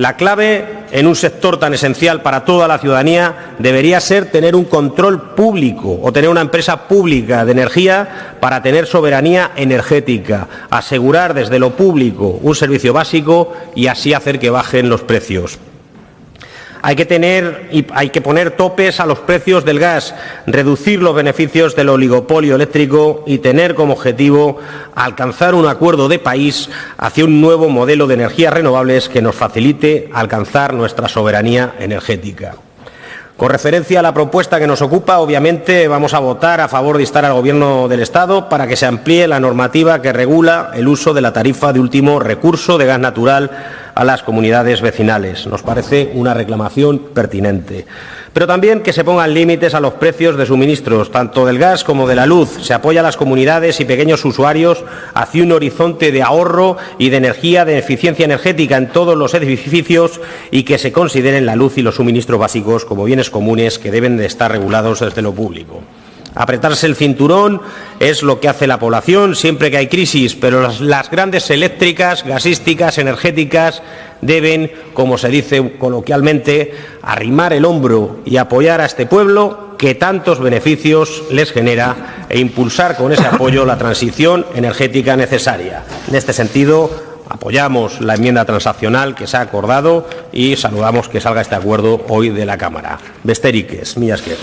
La clave en un sector tan esencial para toda la ciudadanía debería ser tener un control público o tener una empresa pública de energía para tener soberanía energética, asegurar desde lo público un servicio básico y así hacer que bajen los precios. Hay que, tener, hay que poner topes a los precios del gas, reducir los beneficios del oligopolio eléctrico y tener como objetivo alcanzar un acuerdo de país hacia un nuevo modelo de energías renovables que nos facilite alcanzar nuestra soberanía energética. Con referencia a la propuesta que nos ocupa, obviamente vamos a votar a favor de instar al Gobierno del Estado para que se amplíe la normativa que regula el uso de la tarifa de último recurso de gas natural a las comunidades vecinales. Nos parece una reclamación pertinente. Pero también que se pongan límites a los precios de suministros, tanto del gas como de la luz. Se apoya a las comunidades y pequeños usuarios hacia un horizonte de ahorro y de energía, de eficiencia energética en todos los edificios y que se consideren la luz y los suministros básicos como bienes comunes que deben de estar regulados desde lo público. Apretarse el cinturón es lo que hace la población siempre que hay crisis, pero las, grandes eléctricas, gasísticas, energéticas deben, como se dice coloquialmente, arrimar el hombro y apoyar a este pueblo que tantos beneficios les genera e impulsar con ese apoyo la transición energética necesaria. En este sentido, apoyamos la enmienda transaccional que se ha acordado y saludamos que salga este acuerdo hoy de la Cámara. Besteriques, Millasquer.